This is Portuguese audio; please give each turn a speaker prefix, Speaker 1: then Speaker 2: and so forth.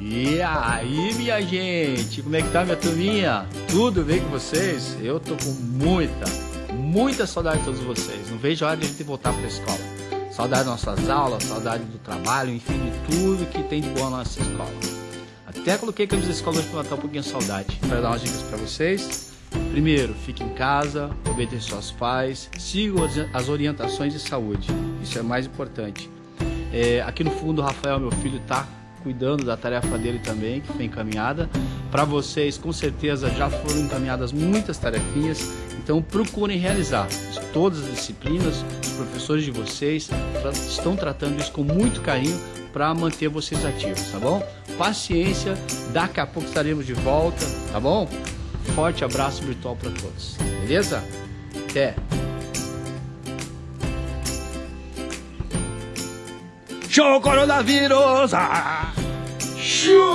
Speaker 1: E aí, minha gente, como é que tá minha turminha? Tudo bem com vocês? Eu tô com muita, muita saudade de todos vocês. Não vejo a hora de a gente voltar pra escola. Saudade das nossas aulas, saudade do trabalho, enfim, de tudo que tem de bom na nossa escola. Até coloquei a camisa da escola hoje pra matar um pouquinho de saudade. Para dar umas dicas para vocês. Primeiro, fique em casa, obedeça aos pais, sigam as orientações de saúde. Isso é mais importante. É, aqui no fundo, o Rafael, meu filho, está cuidando da tarefa dele também, que foi encaminhada. Para vocês, com certeza, já foram encaminhadas muitas tarefinhas, então procurem realizar. Todas as disciplinas, os professores de vocês estão tratando isso com muito carinho para manter vocês ativos, tá bom? Paciência, daqui a pouco estaremos de volta, tá bom? Forte abraço virtual para todos, beleza? Até!
Speaker 2: Show coronavírus! Ah! Show